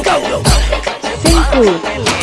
Cinco.